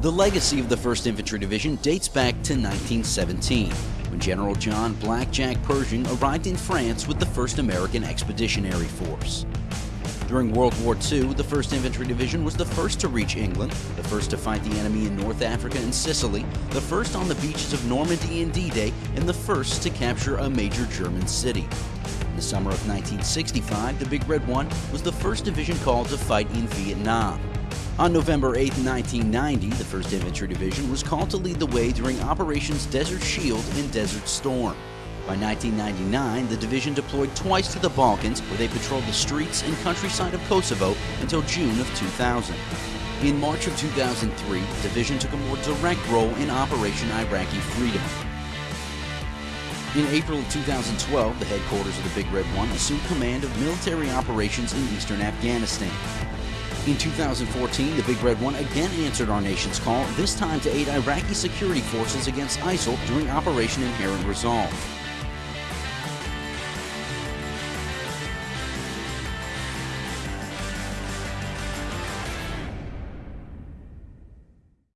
The legacy of the 1st Infantry Division dates back to 1917, when General John Blackjack Pershing arrived in France with the 1st American Expeditionary Force. During World War II, the 1st Infantry Division was the first to reach England, the first to fight the enemy in North Africa and Sicily, the first on the beaches of Normandy and D-Day, and the first to capture a major German city. In the summer of 1965, the Big Red One was the first division called to fight in Vietnam. On November 8, 1990, the 1st Infantry Division was called to lead the way during Operations Desert Shield and Desert Storm. By 1999, the division deployed twice to the Balkans, where they patrolled the streets and countryside of Kosovo until June of 2000. In March of 2003, the division took a more direct role in Operation Iraqi Freedom. In April of 2012, the headquarters of the Big Red One assumed command of military operations in eastern Afghanistan. In 2014, the Big Red One again answered our nation's call, this time to aid Iraqi security forces against ISIL during Operation Inherent Resolve.